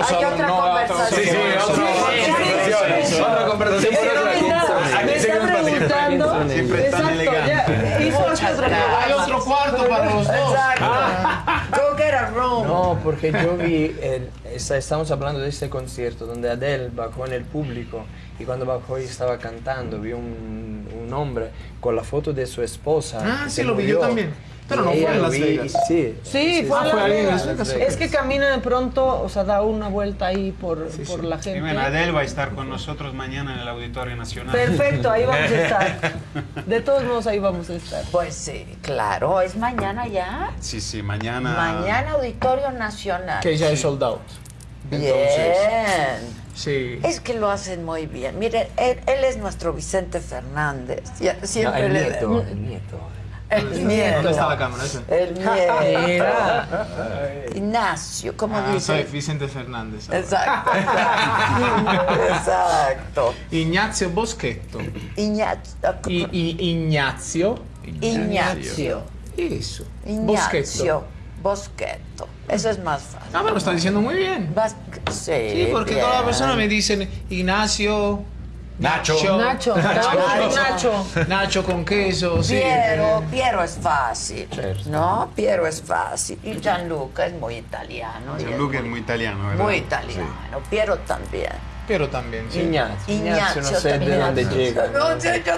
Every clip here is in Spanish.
otros Hay hablan, otra no, conversación. Sí, sí, Otra conversación me está preguntando. Siempre tan elegante. Hay otro cuarto para los dos. Exacto. Go get a room. No, porque yo vi, el- esta- estamos hablando de este concierto donde Adele bajó en el público y cuando bajó y estaba cantando, vi un, un hombre con la foto de su esposa. Ah, que sí, lo vi yo también. Pero no Y fue en Las Vegas. y- Sí, Sí, fue Ah, Las en Vegas. Las Vegas. Es que camina de pronto, o sea, da una vuelta ahí por, por la Y gente. bueno, Adele va a estar con nosotros mañana en el Auditorio Nacional. Perfecto, ahí vamos a estar. De todos modos, ahí vamos a estar. Pues sí, claro, es mañana ya. Sí, sí, mañana. Mañana Auditorio Nacional. Que ya es sold out. Bien. Sí. Es que lo hacen muy bien. Miren, él, él es nuestro Vicente Fernández. Ya- No, siempre el le nieto, el nieto. El nieto. ¿Dónde está la cámara esa? El nieto. Mira. Ignacio, ¿cómo Ah, soy dice? Vicente Fernández. ahora. Exacto. Exacto. Ignazio Boschetto. Ignacio. I, I- Ignazio. Ignacio. Eso. Boschetto. Ignacio. Boschetto. Eso es más fácil. Ah, me lo está diciendo muy bien. Sí, Sí, porque bien. todas las personas me dicen Ignacio. Nacho. Nacho, Nacho, Nacho. Nacho con queso, sí. Piero, Piero es fácil, Certo. ¿no? Piero es fácil. Y Gianluca es muy italiano. Gianluca es muy italiano, ¿verdad? Muy italiano. Piero también. Pero también, sí. Ignacio, Ignacio, no sé de también. dónde llega. No sé, yo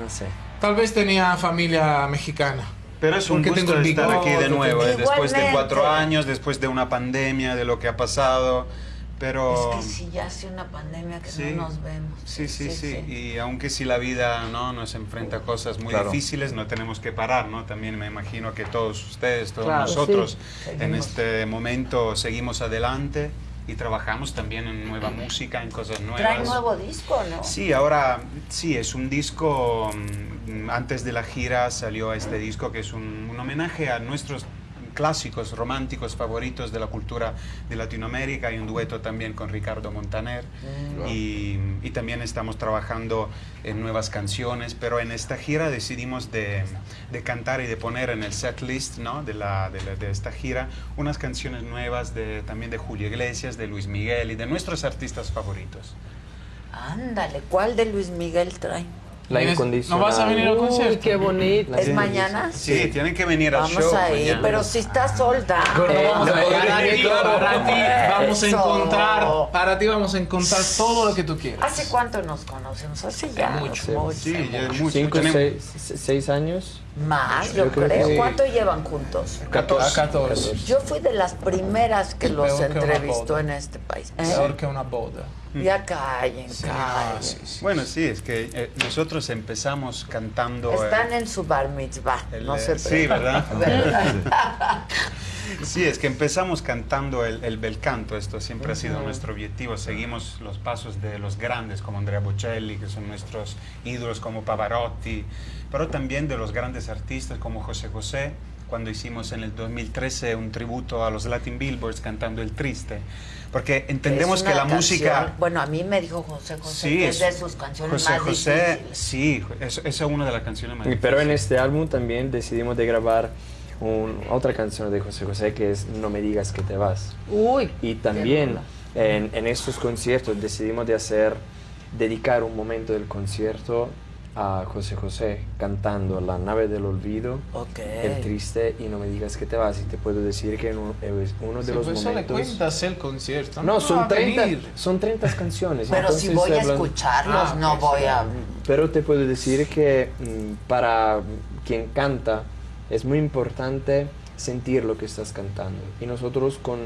No sé. Tal vez tenía familia mexicana. Pero es un Porque gusto tengo el estar aquí de nuevo, eh, después de cuatro años, después de una pandemia, de lo que ha pasado. Pero. Es que sí, ya hace una pandemia que Sí. no nos vemos. Sí, sí, sí, Y aunque si la vida no nos enfrenta a cosas muy Claro. difíciles, no tenemos que parar, ¿no? También me imagino que todos ustedes, todos Claro, nosotros, sí. en este momento seguimos adelante y trabajamos también en nueva música, en cosas nuevas. Trae nuevo disco, ¿no? Sí, ahora sí, es un disco, mm, antes de la gira salió este disco que es un, un homenaje a nuestros clásicos románticos favoritos de la cultura de Latinoamérica. Hay un dueto también con Ricardo Montaner y, y también estamos trabajando en nuevas canciones, pero en esta gira decidimos de, de cantar y de poner en el set list ¿no? de, la, de, la- de esta gira unas canciones nuevas de, también de Julio Iglesias, de Luis Miguel y de nuestros artistas favoritos. Ándale, ¿cuál de Luis Miguel trae? La ¿Vienes- incondicional. ¿No vas a venir al concierto? qué bonito. ¿Es mañana? Sí, tienen que venir al Vamos show. a ir, mañana. pero si está solda. Gordo, vamos a- para, ti, claro. para ti vamos a encontrar, para ti vamos a encontrar todo lo que tú quieras. ¿Hace cuánto nos conocemos? Hace ya Mucho. mucho. Sí, ya es mucho. Cinco, seis años. Más, yo, Yo creo creo. que sí. ¿Cuánto llevan juntos? A 14. 14. Yo fui de las primeras que los entrevistó en este país. ¿Eh? Peor que una boda. Ya callen, Sí, callen. ah, sí, sí. Bueno, sí, es que eh, nosotros empezamos cantando. eh, Están en su bar mitzvah, el, no eh, se sí, preocupen. ¿verdad? Sí, es que empezamos cantando el, el bel canto, esto siempre ha sido nuestro objetivo. Seguimos los pasos de los grandes como Andrea Bocelli, que son nuestros ídolos como Pavarotti, pero también de los grandes artistas como José José, cuando hicimos en el 2013 un tributo a los Latin Billboards cantando El Triste. Porque entendemos que la canción- música... Bueno, a mí me dijo José José Sí, que es, es- de sus canciones José más José, difíciles. sí, es- esa es una de las canciones más Pero en este álbum también decidimos de grabar un- otra canción de José José que es No me digas que te vas. Uy. Y también en, en estos conciertos decidimos de hacer, dedicar un momento del concierto a José José cantando La nave del olvido, Ok. El triste y No me digas que te vas. Y te puedo decir que en un- es uno de Sí, los pues eso le momentos... cuentas el concierto. No, va son a 30, venir. son 30 canciones. Pero si voy a escucharlos, Ah, no voy a... Pero te puedo decir que mm, para quien canta es muy importante sentir lo que estás cantando. Y nosotros con,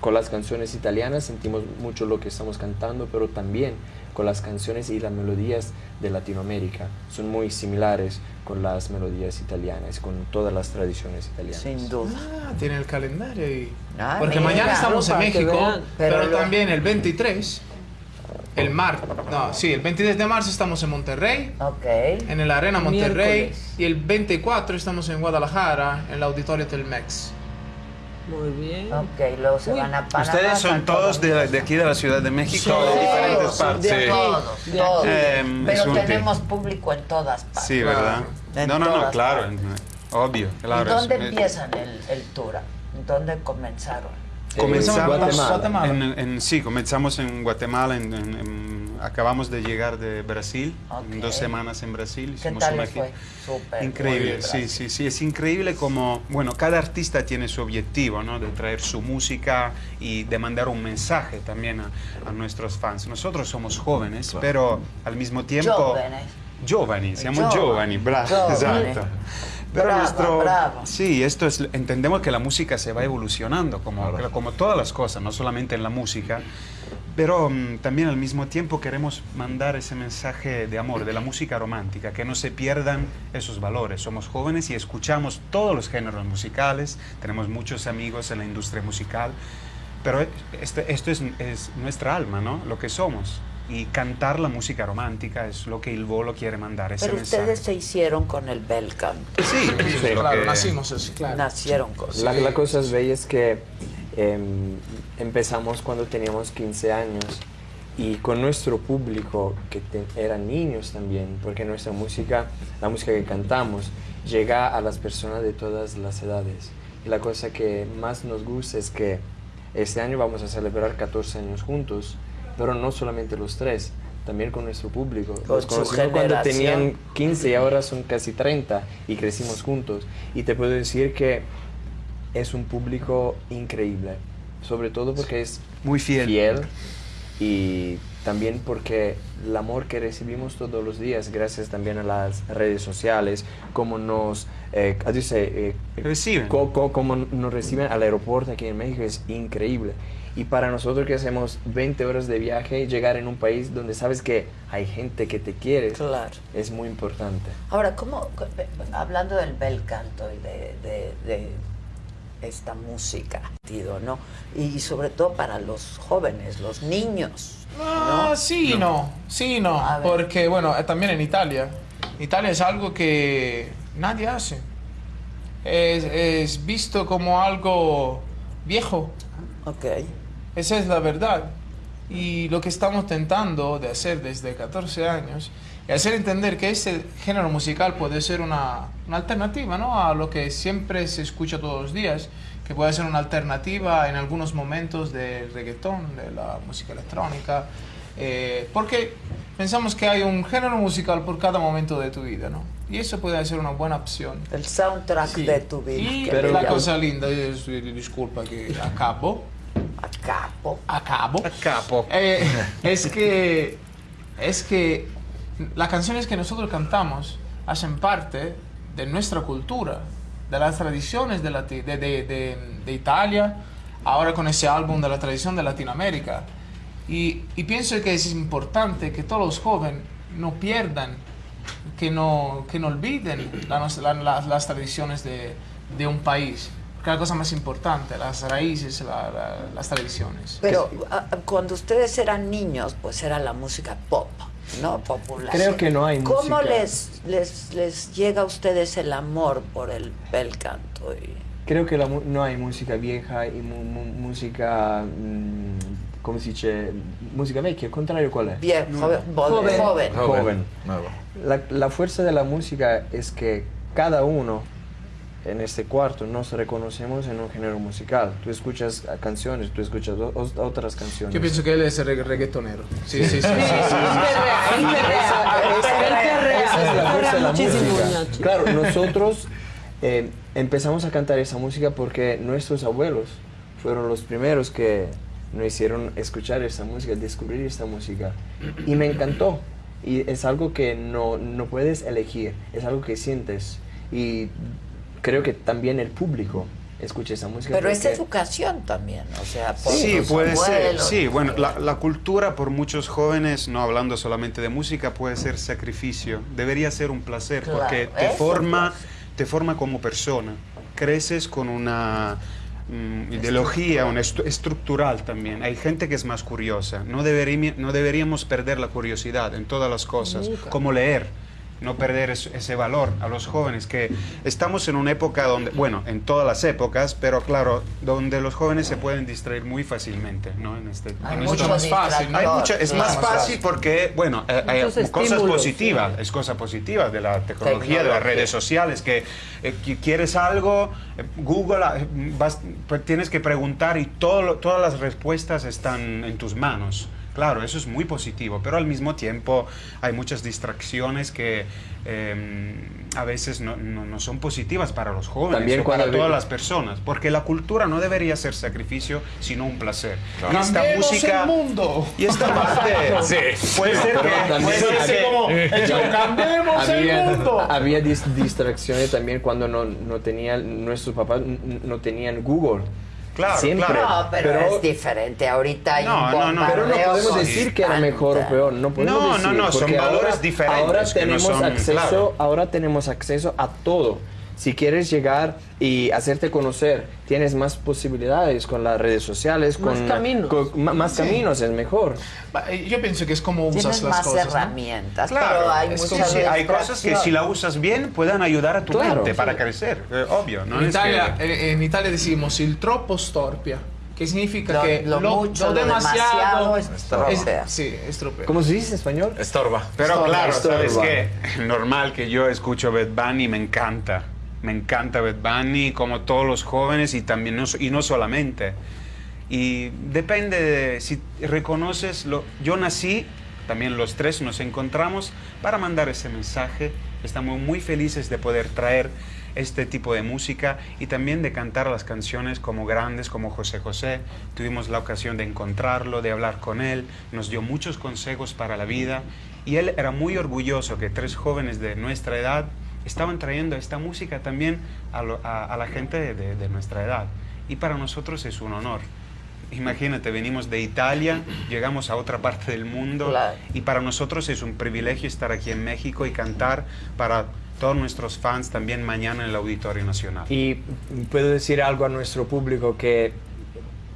con las canciones italianas sentimos mucho lo que estamos cantando, pero también con las canciones y las melodías de Latinoamérica. Son muy similares con las melodías italianas, con todas las tradiciones italianas. Sin duda. Ah, tiene el calendario ahí. Ah, Porque mira. mañana estamos en México, vean. pero, Pero lo- también el 23, el mar, no, sí, el 23 de marzo estamos en Monterrey, Ok. en el Arena Monterrey, Miércoles. y el 24 estamos en Guadalajara, en el Auditorio Telmex. Muy bien. Ok, luego se Uy. van a Panamá. Ustedes son todos de, de aquí de la Ciudad de México, Sí, de diferentes sí, partes. de. Todos, De todos. es Pero tenemos público en todas partes. Sí, ¿verdad? En No, no, no, claro, partes. obvio, claro. ¿Y dónde es- empiezan el, el tour? ¿Dónde comenzaron? Comenzamos Guatemala. Guatemala. En, en- sí, comenzamos en Guatemala, en- en- en- acabamos de llegar de Brasil, en Ok. dos semanas en Brasil. ¿Qué tal una fue? Súper. Increíble, bien, sí, sí, sí, es increíble como, bueno, cada artista tiene su objetivo, ¿no? De traer su música y de mandar un mensaje también a, a nuestros fans. Nosotros somos jóvenes, pero al mismo tiempo... Jóvenes. Giovanni, siamo Giovani, giovani, bra- giovani. esatto. Pero Bravo, nuestro, bravo. sí, esto es, entendemos que la música se va evolucionando, como, como todas las cosas, no solamente en la música, pero mm, también al mismo tiempo queremos mandar ese mensaje de amor, de la música romántica, que no se pierdan esos valores. Somos jóvenes y escuchamos todos los géneros musicales, tenemos muchos amigos en la industria musical, pero este- esto es, es nuestra alma, ¿no? Lo que somos. Y cantar la música romántica es lo que el bolo quiere mandar, ese Pero mensaje. ustedes se hicieron con el bel canto. Sí, lo claro, que- nacimos así, claro. Nacieron con La, la cosa es bella es que em, empezamos cuando teníamos 15 años y con nuestro público, que te- eran niños también, porque nuestra música, la música que cantamos, llega a las personas de todas las edades. Y la cosa que más nos gusta es que este año vamos a celebrar 14 años juntos, pero no solamente los tres, también con nuestro público. Con Los conocimos cuando tenían 15 y ahora son casi 30 y crecimos juntos. Y te puedo decir que es un público increíble, sobre todo porque es Muy fiel. fiel y también porque el amor que recibimos todos los días, gracias también a las redes sociales, como nos, eh, say, eh, Reciben. co- co- como nos reciben al aeropuerto aquí en México es increíble. Y para nosotros que hacemos 20 horas de viaje, llegar en un país donde sabes que hay gente que te quiere, Claro. es muy importante. Ahora, ¿cómo, hablando del bel canto y de, de- de esta música, tío, ¿no? Y sobre todo para los jóvenes, los niños, Ah, ¿no? sí y no, sí y no, porque bueno, eh, también en Italia, Italia es algo que nadie hace. Es, es visto como algo viejo, Ok. Esa es la verdad. Y lo que estamos tentando de hacer desde 14 años es hacer entender que este género musical puede ser una, una alternativa ¿no? a lo que siempre se escucha todos los días, que puede ser una alternativa en algunos momentos del reggaetón, de la música electrónica, eh, porque pensamos que hay un género musical por cada momento de tu vida, ¿no? Y eso puede ser una buena opción. El soundtrack Sí. de tu vida. Y Pero la cosa linda, es, disculpa que acabo, A capo. acabo. A capo. Eh, es que es que las canciones que nosotros cantamos hacen parte de nuestra cultura, de las tradiciones de, Lati- de, de- de- de Italia, ahora con ese álbum de la tradición de Latinoamérica. Y, y pienso que es importante que todos los jóvenes no pierdan, que no, que no olviden la nos- la- la- las tradiciones de, de un país. La cosa más importante, las raíces, la- la- las tradiciones. Pero cuando ustedes eran niños, pues era la música pop, ¿no? Popular. Creo que no hay ¿Cómo música. les, les, les llega a ustedes el amor por el bel canto? Y- Creo que la no hay música vieja y mu- mu- música, mm, ¿cómo se dice? Música vecchia, al contrario, ¿cuál es? Bien, joven. Joven. joven. Joven. La, la fuerza de la música es que cada uno en este cuarto nos reconocemos en un género musical. Tú escuchas ah, canciones, tú escuchas otras canciones. Yo pienso que él es el regga- reggaetonero. Sí, sí, sí. Claro, nosotros eh, empezamos a cantar esa música porque nuestros abuelos fueron los primeros que nos hicieron escuchar esta música, descubrir esta música. Y me encantó. Y es algo que no, no puedes elegir, es algo que sientes. Y creo que también el público escucha esa música. Pero es educación también, o sea, por Sí, los puede ser. Sí, bueno, la, la cultura por muchos jóvenes, no hablando solamente de música, puede ser sacrificio. Debería ser un placer Claro, porque te forma, te forma como persona. Creces con una mm, ideología, una estru- estructural también. Hay gente que es más curiosa. No, deberí- no deberíamos perder la curiosidad en todas las cosas, como leer. No perder es- ese valor a los jóvenes, que estamos en una época donde, bueno, en todas las épocas, pero claro, donde los jóvenes se pueden distraer muy fácilmente, ¿no? En este, Hay en mucho más fácil, ¿no? hay es más fácil porque, bueno, eh, hay Muchos cosas estímulos, positivas, es cosa positiva de la tecnología, de las redes sociales, que eh, que quieres algo, eh, Google, eh, vas- pues tienes que preguntar y todo, todas las respuestas están en tus manos. Claro, eso es muy positivo, pero al mismo tiempo hay muchas distracciones que eh, a veces no, no- no son positivas para los jóvenes También o para todas las personas, porque la cultura no debería ser sacrificio, sino un placer. Y esta Cambiemos música... el mundo. Y esta parte puede ser Pero que... también- puede ser que- como, hecho, cambiemos el había, mundo. había dis- distracciones también cuando no, no tenían, nuestros papás no tenían Google. Claro, Siempre. claro. No, pero, Pero- es diferente. Ahorita hay No, un no, no. Pero no podemos decir que era mejor o peor, no podemos No, no, decir, no, son porque valores ahora, diferentes Ahora que no tenemos son- acceso, claro. ahora tenemos acceso a todo. Si quieres llegar y hacerte conocer, tienes más posibilidades con las redes sociales, Más con caminos. con- más caminos es mejor. Eh, Yo pienso que es como usas Tienes las más cosas. ¿no? herramientas, Claro, pero hay es Sí, muchas sí, hay cosas que si la usas bien pueden ayudar a tu Claro. mente para crecer, eh, obvio. ¿no? En Es Italia, que- eh, en Italia decimos il troppo storpia, que significa Lo- que lo mucho, lo demasiado estropea. sí, estropea. ¿Cómo se dice en español? Estorba. Pero Estorba, claro, estorba. sabes que normal que yo escucho Bad Bunny, me encanta. Me encanta Bad Bunny, como todos los jóvenes y también no, y no solamente. Y depende de si reconoces lo. Yo nací, también los tres nos encontramos para mandar ese mensaje. Estamos muy felices de poder traer este tipo de música y también de cantar las canciones como grandes, como José José. Tuvimos la ocasión de encontrarlo, de hablar con él, nos dio muchos consejos para la vida y él era muy orgulloso que tres jóvenes de nuestra edad estaban trayendo esta música también a, lo- a- a la gente de, de- de nuestra edad. Y para nosotros es un honor. Imagínate, venimos de Italia, llegamos a otra parte del mundo Claro. y para nosotros es un privilegio estar aquí en México y cantar para todos nuestros fans también mañana en el Auditorio Nacional. Y puedo decir algo a nuestro público que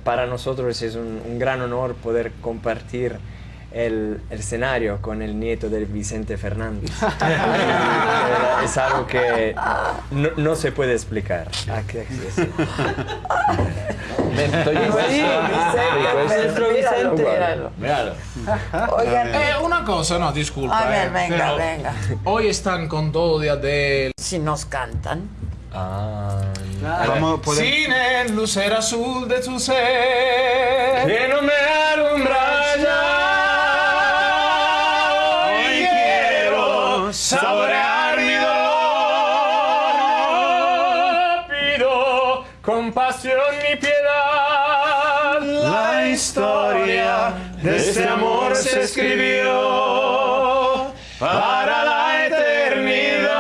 para nosotros es un, un gran honor poder compartir el, el escenario con el nieto de Vicente Fernández. Eh, es algo que no, no se puede explicar. Ah, ¿qué es eso? Ven, estoy Sí, Vicente, nuestro Vicente. Míralo. Míralo. Oigan, Eh, una cosa, no, disculpa. a ver, eh, venga, venga. Hoy están con todo de Adele. Si nos cantan. Ah, Vamos a poder- Sin el lucero azul de tu ser. que no me alumbra saborear mi dolor. Pido compasión y piedad. La historia de este amor se escribió para la eternidad.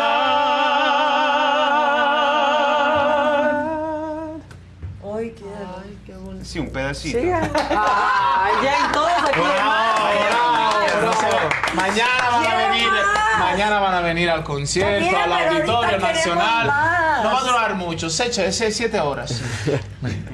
Hoy quiero. Sí, un pedacito. Ay, ya en todos aquí. Mañana van a venir, mañana van a venir al concierto, al Auditorio Nacional. No va a durar mucho, seis, siete horas.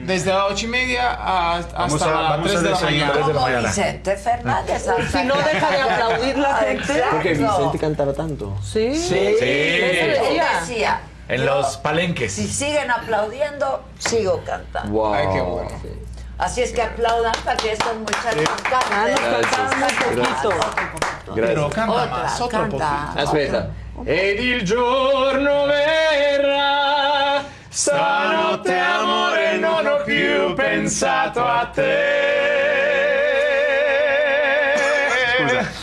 Desde las ocho y media a- hasta las tres de la mañana. Como Vicente Fernández. hasta Si no deja de aplaudir la gente. Porque Vicente cantaba tanto. Sí. Sí. Decía. decía. En yo, los palenques. Si siguen aplaudiendo, sigo cantando. Wow. Ay, qué bueno. Sí. Así es que aplaudan para que estos muchachos canten. Ah, nos cantaron un poquito. Pero Gracias. canta Otra, más, otro canta. poquito. Aspetta. Ed il giorno verrà, stanotte amore non ho più pensato a te. Scusa.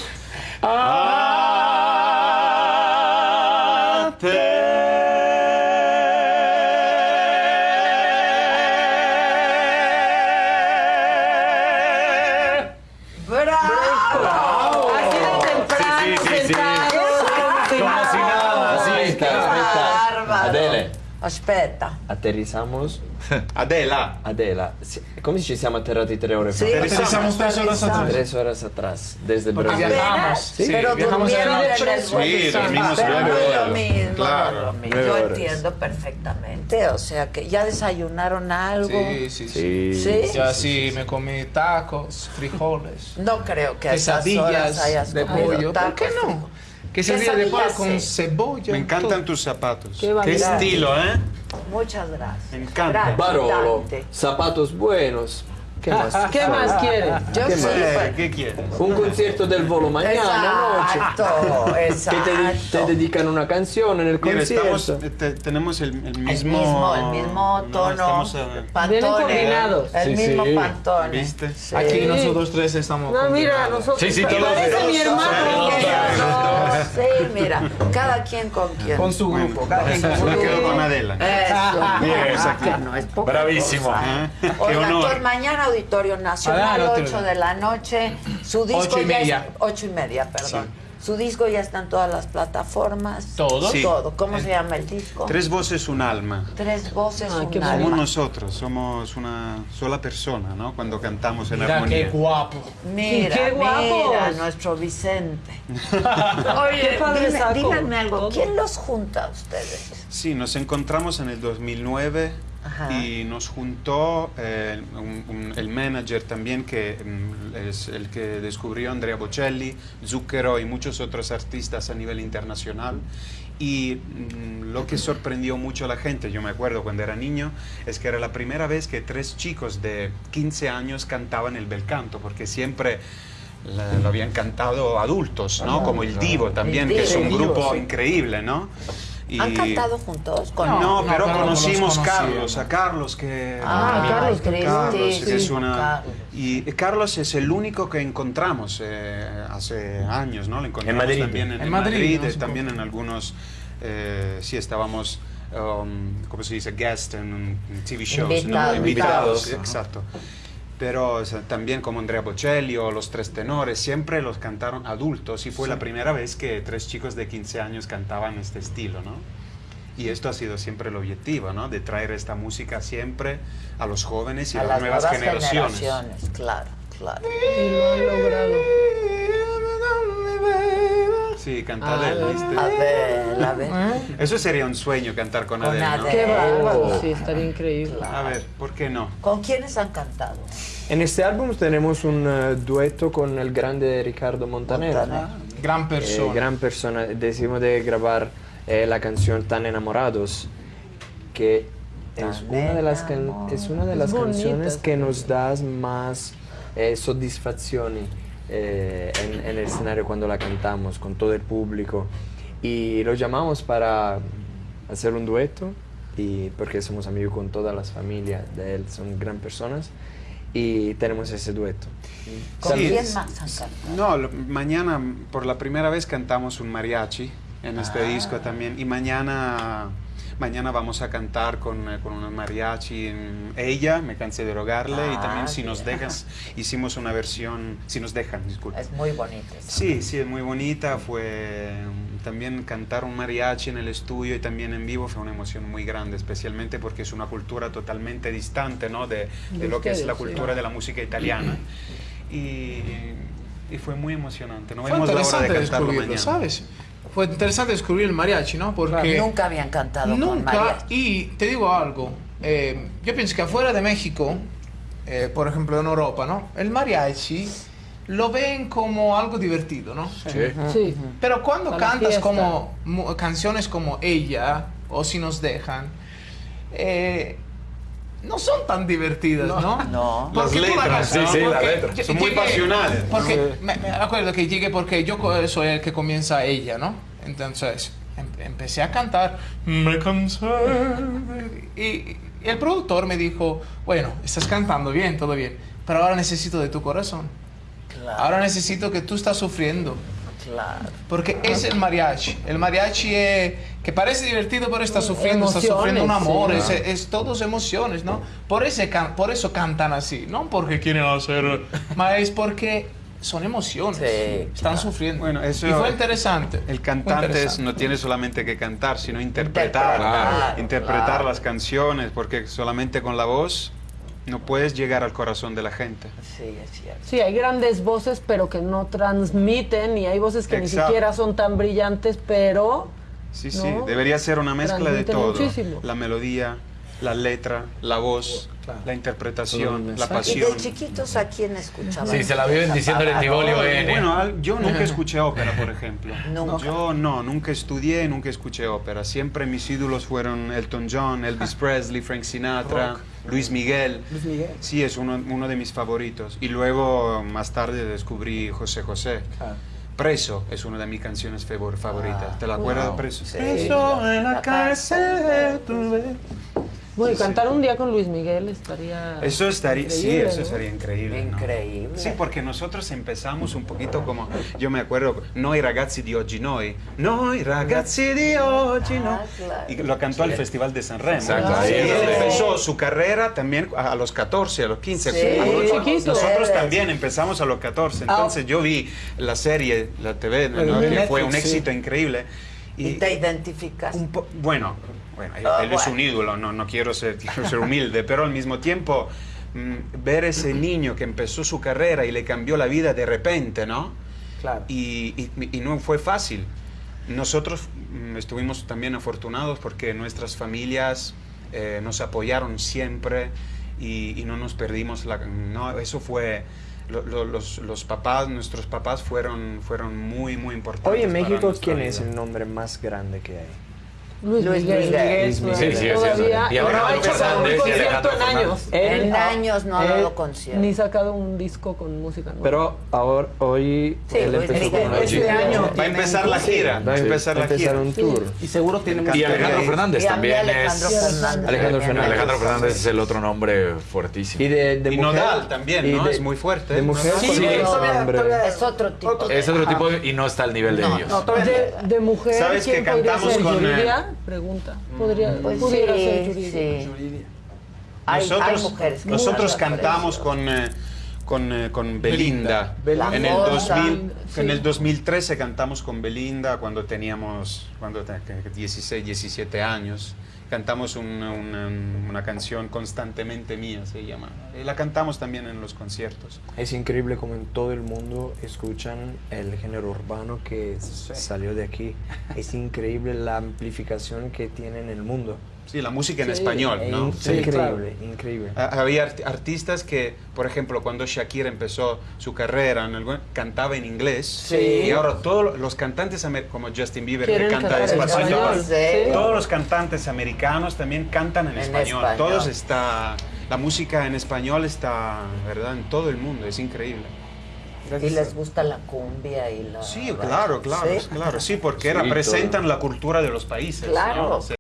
Adele, Aspetta. aterrizamos. Adela. Adela, si- come ci siamo atterrati tre ore fa? Tres horas atrás. Tres horas atrás, desde Porque Brasil. viajamos. Sí, Sí, pero viajamos en durmieron el en el vuelo. Sí, dormimos Pero nueve no es lo horas. mismo, Claro, no es lo mismo. nueve Yo horas. entiendo perfectamente, o sea que ya desayunaron algo. Sí, sí, sí. Sí. ¿Sí? Ya sí, me comí tacos, frijoles, No creo que a esas horas quesadillas hayas de comido pollo. ¿Por tacos. qué no? Que servía de Quesadillas, pan con cebolla. Me encantan todo. tus zapatos. Qué Qué estilo, ¿eh? Muchas gracias. Me encanta. Barolo, zapatos buenos. ¿Qué más? ¿Qué más quiere? Yo ¿Qué más? Eh, ¿Qué quieres? Un concierto del volo mañana, noche. Exacto, Que exacto. te, te dedican una canción en el Mira, concierto. estamos, eh, te- tenemos el, el El mismo... mismo, el mismo no, tono. eh. Vienen combinados. El Sí, mismo sí. pantone. ¿Viste? Sí. Aquí nosotros tres estamos. No, mira, nosotros. Sí, sí, Parece todos- mi todos- hermano. Sí, mira, cada quien con quien. Con su Bueno, grupo. cada quien con me su quedo grupo. con Adela. Eso. Bien, Ah, que no es poca Bravísimo. cosa. Ah, qué Oiga, honor. entonces mañana Auditorio Nacional, Adela, 8 de la noche. Su disco Ocho y ya media. es 8 y media, perdón. Su disco ya está en todas las plataformas. ¿Todo? Sí. Todo. ¿Cómo se llama el disco? Tres voces, un alma. Tres voces, Ah, un qué alma. Somos nosotros, somos una sola persona, ¿no? Cuando cantamos en Mira qué armonía. guapo. Mira, ¡Qué guapos! mira, nuestro Vicente. Oye, Qué padre dime- díganme algo. ¿quién los junta a ustedes? Sí, nos encontramos en el 2009 Ajá. y nos juntó eh, un- un- el manager también, que mm, es el que descubrió Andrea Bocelli, Zucchero y muchos otros artistas a nivel internacional. Y mm, lo que sorprendió mucho a la gente, yo me acuerdo cuando era niño, es que era la primera vez que tres chicos de 15 años cantaban el bel canto, porque siempre la- lo habían cantado adultos, ¿no? Como el Divo también, que es un grupo increíble, ¿no? Y- ¿Han cantado juntos? Con no, No, pero conocimos. Carlos, a Carlos que Ah, Carlos Cristi, Carlos, que es una Carlos. y Carlos es el único que encontramos eh, hace años, ¿no? Lo encontramos Madrid. también en, En en Madrid, Madrid, ¿no? eh, también en algunos eh, sí estábamos um, ¿cómo se dice? guest en, un- en TV shows, ¿no? Invitados. invitados, Invitados, exacto. Pero o sea, también como Andrea Bocelli o Los Tres Tenores, siempre los cantaron adultos y fue la primera vez que tres chicos de 15 años cantaban este estilo, ¿no? Y esto ha sido siempre el objetivo, ¿no? De traer esta música siempre a los jóvenes y a a, las nuevas, generaciones. generaciones. Claro, claro. Y lo han logrado. Cantar Ah, él, ¿viste? Adela, a ver. Eso sería un sueño cantar con, Con Adele, ¿no? Adele. Qué bárbaro. Oh. Sí, estaría increíble. A ver, ¿por qué no? ¿Con quiénes han cantado? En este álbum tenemos un eh, dueto con el grande Ricardo Montaner. Montaner. Gran Eh, persona. gran persona. Decidimos de grabar eh, la canción Tan Enamorados, que es una de las, es una de Es las bonita canciones que nos da más eh, soddisfazioni eh, en, en el escenario cuando la cantamos con todo el público. Y lo llamamos para hacer un dueto, y porque somos amigos con todas las familias de él, son gran personas, y tenemos ese dueto. ¿Con Sí, quién más han cantado? No, lo- mañana por la primera vez cantamos un mariachi en este Ah. disco también. Y mañana, mañana vamos a cantar con, eh, con un mariachi. en Ella, me cansé de rogarle. y Ah, también si bien. nos dejas, hicimos una versión, si nos dejan, disculpa. Es muy bonito. eso. Sí, sí, es muy bonita. Fue um, también cantar un mariachi en el estudio y también en vivo fue una emoción muy grande, especialmente porque es una cultura totalmente distante ¿no? de, de De lo que es la sí. cultura de la música italiana. Y, y fue muy emocionante. No Fue vemos la hora de cantarlo mañana. ¿sabes? Fue interesante descubrir el mariachi, ¿no? Porque Nunca habían cantado con nunca. mariachi. Y te digo algo. eh, yo pienso que afuera de México, eh, por ejemplo en Europa, ¿no? El mariachi lo ven como algo divertido, ¿no? Sí. Pero cuando Para cantas como canciones como ella o si nos dejan, eh, no son tan divertidas, ¿no? No. Las Porque tú letras, cantas, sí, sí, las porque letras. Son muy llegué- pasionales. Porque me, me acuerdo que llegué porque yo soy el que comienza ella, ¿no? Entonces em- empecé a cantar, me cansé. de-". Y, y el productor me dijo, bueno, estás cantando bien, todo bien, pero ahora necesito de tu corazón. Claro, Ahora necesito que tú estás sufriendo. Claro. Porque es el mariachi. El mariachi es, que parece divertido, pero está sufriendo, está Emociones, sufriendo un amor. sí. Es, es todos emociones, ¿no? Por, ese por eso cantan así. No porque quieren hacer, más es porque son emociones. Sí, Están claro. sufriendo. Bueno, eso- y fue interesante. El cantante es- interesante. no tiene solamente que cantar, sino interpretar, Interpretar, interpretar claro. las canciones, porque solamente con la voz no puedes llegar al corazón de la gente. Sí, es cierto. Sí, hay grandes voces, pero que no transmiten, y hay voces que Exacto. ni siquiera son tan brillantes, pero Sí, sí, debería ser una mezcla de todo. muchísimo. La melodía, la letra, la voz, Claro. la interpretación, la mensaje. ¿Y pasión. de chiquitos a quién escuchaban? Sí, se la viven diciéndole el Tibolio N. Bueno, yo nunca escuché ópera, por ejemplo. Nunca. Yo no, nunca estudié, nunca escuché ópera. Siempre mis ídolos fueron Elton John, Elvis Presley, Frank Sinatra, Luis Miguel. Luis Miguel. Sí, es uno, uno de mis favoritos. Y luego, más tarde, descubrí José José. Ah. Preso es una de mis canciones favor- favoritas. Ah, ¿Te la acuerdas, wow. Preso? Sí. Preso en la cárcel. tú ves. Bueno, y Sí, cantar un día con Luis Miguel estaría. Eso estaría, sí, eso ¿no? estaría increíble. ¿no? Increíble. Sí, porque nosotros empezamos un poquito como, yo me acuerdo, Noi ragazzi di oggi noi, Noi ragazzi di oggi no. Ah. Y lo cantó al Festival de San Remo. Exacto, Sí, él empezó su carrera también a los 14, a los 15. Sí, a los- chiquito. Nosotros Ustedes. también empezamos a los 14. Ah. Entonces yo vi la serie, la TV, ¿no? Que fue un éxito increíble. ¿Y te identificas? Un bueno, bueno, él, Ah, él es un ídolo, no, no quiero, ser, quiero ser humilde, pero al mismo tiempo mm, ver ese niño que empezó su carrera y le cambió la vida de repente, ¿no? Claro. Y, y- y no fue fácil. Nosotros mm, estuvimos también afortunados porque nuestras familias eh, nos apoyaron siempre y, y no nos perdimos la... No, eso fue... lo- lo- los, los papás, nuestros papás fueron, fueron muy, muy importantes. Hoy en México, ¿quién es el nombre más grande que hay? Luis, Luis Miguel. Miguel. Luis Miguel. Sí, sí, Todavía. cierto. Y no ha hecho un concierto en años. En años no ha dado concierto. Ni sacado un disco con música nueva. Pero ahora, hoy Sí, él empezó Miguel. con una Este gira. año Va a empezar la gira. Va a empezar la gira. un tour. Y seguro tiene Y Y Alejandro. Fernández también Alejandro es... Fernández. Alejandro Fernández. Alejandro Fernández es el otro nombre fuertísimo. Y de, de Y mujer, Nodal también, y ¿no? de- Es muy fuerte. De mujer, Sí, ¿cuál sí, es otro tipo. es otro tipo y no está al nivel de No, ellos. No, de, de mujer, ¿Sabes ¿quién que cantamos con, eh, ¿Yuridia? Pregunta. Podría, Pues pudiera sí, ser Yuridia. sí. Hay, nosotros hay mujeres nosotros cantamos con, eh, con, eh, con Belinda. Belinda. En, el La 2000, Moza. en el Sí. 2013 cantamos con Belinda cuando teníamos cuando te- que- 16, 17 años. Cantamos una, una- una canción constantemente mía, se llama. Y la cantamos también en los conciertos. Es increíble como en todo el mundo escuchan el género urbano que s- salió de aquí. Es increíble la amplificación que tiene en el mundo. Sí, la música en Sí. español, ¿no? Sí, increíble, increíble. Ha- Había art- artistas que, por ejemplo, cuando Shakira empezó su carrera, en el, cantaba en inglés. Sí. Y ahora todos los cantantes, como Justin Bieber, que canta en español, español. Sí. todos los cantantes americanos también cantan en, En español. español. Todos está, la música en español está, ¿verdad? En todo el mundo, es increíble. Y les gusta la cumbia y la... Sí, claro, claro, ¿Sí? claro, sí, porque Sí, representan todo. la cultura de los países. Claro. ¿no? Sí.